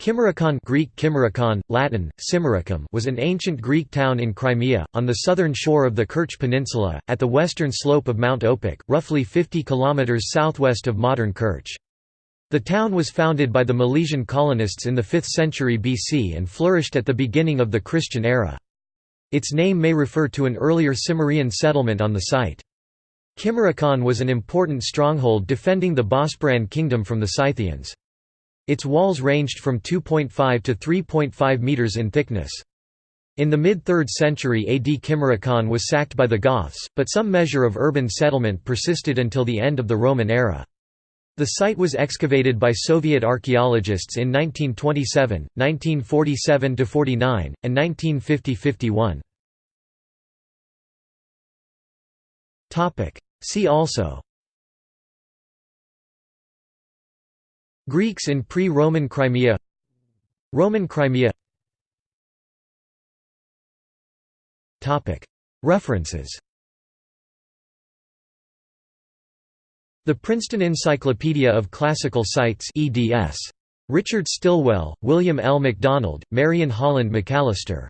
Kimmerikon Greek Kimmerikon, Latin, Cimmericum was an ancient Greek town in Crimea, on the southern shore of the Kerch Peninsula, at the western slope of Mount Opuk, roughly 50 km southwest of modern Kerch. The town was founded by the Milesian colonists in the 5th century BC and flourished at the beginning of the Christian era. Its name may refer to an earlier Cimmerian settlement on the site. Kimmerikon was an important stronghold defending the Bosporan kingdom from the Scythians. Its walls ranged from 2.5 to 3.5 metres in thickness. In the mid-3rd century AD Kimmerikon was sacked by the Goths, but some measure of urban settlement persisted until the end of the Roman era. The site was excavated by Soviet archaeologists in 1927, 1947–49, and 1950–51. See also Greeks in pre-Roman Crimea. Roman Crimea. References. The Princeton Encyclopedia of Classical Sites eds. Richard Stilwell, William L. MacDonald, Marion Holland McAllister